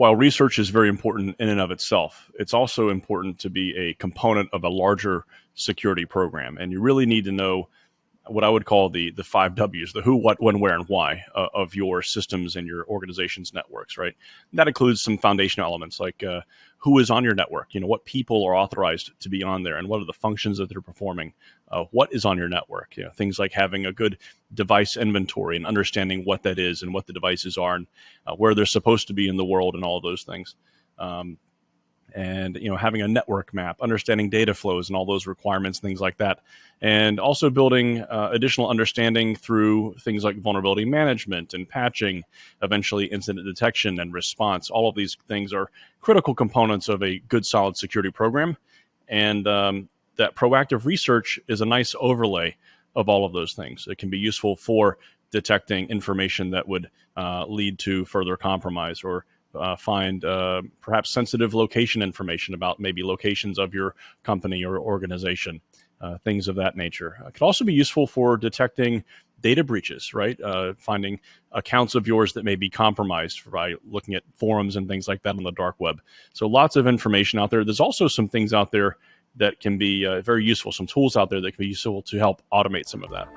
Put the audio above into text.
while research is very important in and of itself, it's also important to be a component of a larger security program. And you really need to know what I would call the the five W's: the who, what, when, where, and why uh, of your systems and your organization's networks. Right. And that includes some foundational elements like uh, who is on your network. You know, what people are authorized to be on there, and what are the functions that they're performing. Uh, what is on your network? You know, things like having a good device inventory and understanding what that is and what the devices are and uh, where they're supposed to be in the world and all those things. Um, and you know having a network map understanding data flows and all those requirements things like that and also building uh, additional understanding through things like vulnerability management and patching eventually incident detection and response. All of these things are critical components of a good solid security program and um, that proactive research is a nice overlay of all of those things. It can be useful for detecting information that would uh, lead to further compromise or uh, find uh, perhaps sensitive location information about maybe locations of your company or organization, uh, things of that nature. It could also be useful for detecting data breaches, right? Uh, finding accounts of yours that may be compromised by looking at forums and things like that on the dark web. So lots of information out there. There's also some things out there that can be uh, very useful, some tools out there that can be useful to help automate some of that.